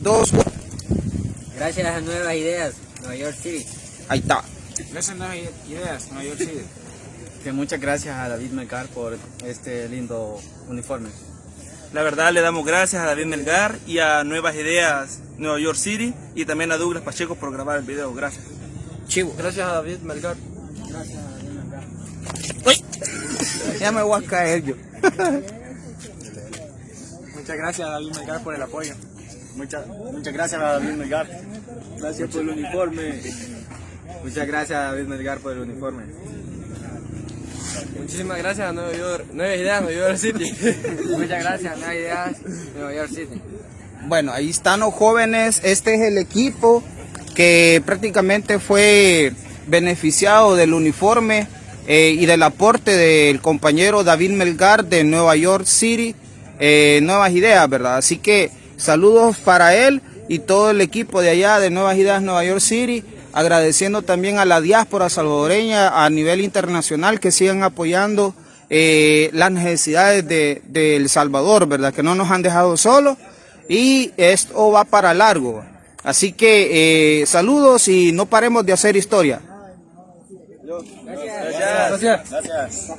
dos, uno. Gracias a Nuevas Ideas, Nueva York City. Ahí está. Gracias a Nuevas Ideas, Nueva York City. Que muchas gracias a David Melgar por este lindo uniforme. La verdad le damos gracias a David Melgar y a Nuevas Ideas Nueva York City y también a Douglas Pacheco por grabar el video. Gracias. Chivo. Gracias a David Melgar. Uy. Ya me voy a caer yo. Muchas gracias a David Melgar por el apoyo. Muchas, muchas gracias a David Melgar. Gracias por el uniforme. Muchas gracias a David Melgar por el uniforme. Muchísimas gracias a Nueva York, Ideas, Nueva York City. Muchas gracias a Nuevas Ideas, Nueva York City. Bueno, ahí están los jóvenes. Este es el equipo que prácticamente fue beneficiado del uniforme eh, y del aporte del compañero David Melgar de Nueva York City. Eh, nuevas ideas, ¿verdad? Así que saludos para él y todo el equipo de allá de Nuevas Ideas Nueva York City. Agradeciendo también a la diáspora salvadoreña a nivel internacional que sigan apoyando eh, las necesidades de, El Salvador, ¿verdad? Que no nos han dejado solos y esto va para largo. Así que eh, saludos y no paremos de hacer historia. Gracias. Gracias.